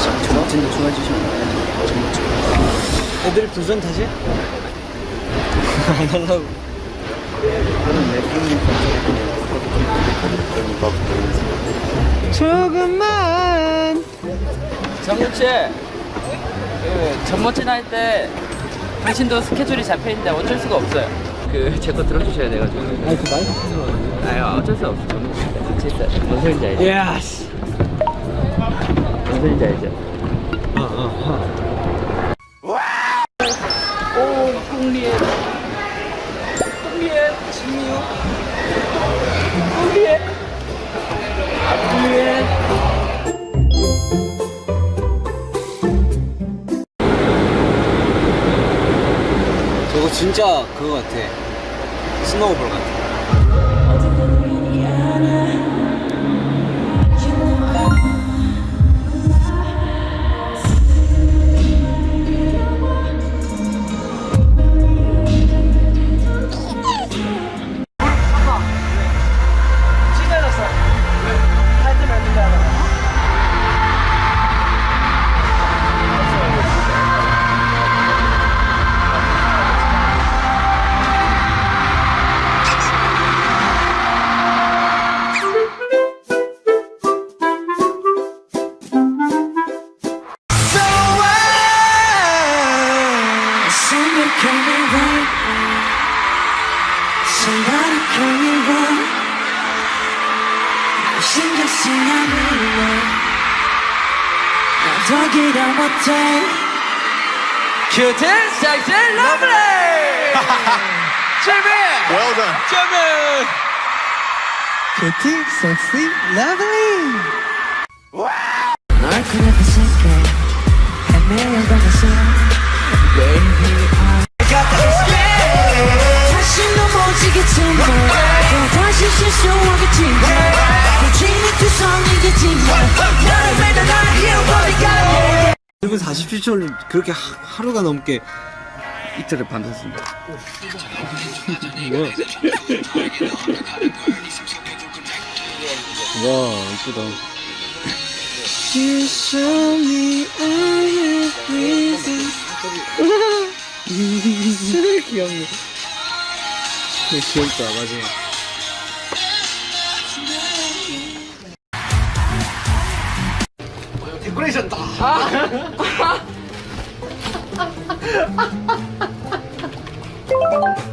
제작진도 좋아해 주시면 애들 도전 다시? 안 하려고 조금만 정국 씨, 그 전모친 할때 당신도 스케줄이 잡혀 있는데 어쩔 수가 없어요. 그제 거 들어주셔야 돼가지고. 아니 그 마이크 쓰는 아유 어쩔 수 없어. 있어. 뭔 소린지 알죠? 야 씨. 뭔 소린지 알죠? 오, 홍리에, 홍리에, 진미요, 홍리에, 홍리에. 저거 진짜 그거 같아 스노우볼 같아 call me right now. Somebody call me right. 신경 쓰냐니 나 더기다 못해. 큐트, 섹시, 러블리. 재미. Well done. 재미. 큐티 섹시 러블리 널 그래도 생각해. 헤매여 가면서 Baby 시 투성이겠지만 너를 날 1분 47초를 그렇게 하, 하루가 넘게 이틀을 반복했습니다. 뭐야 와 이쁘다. 귀엽네 귀엽다. 마지 막 데코레이션다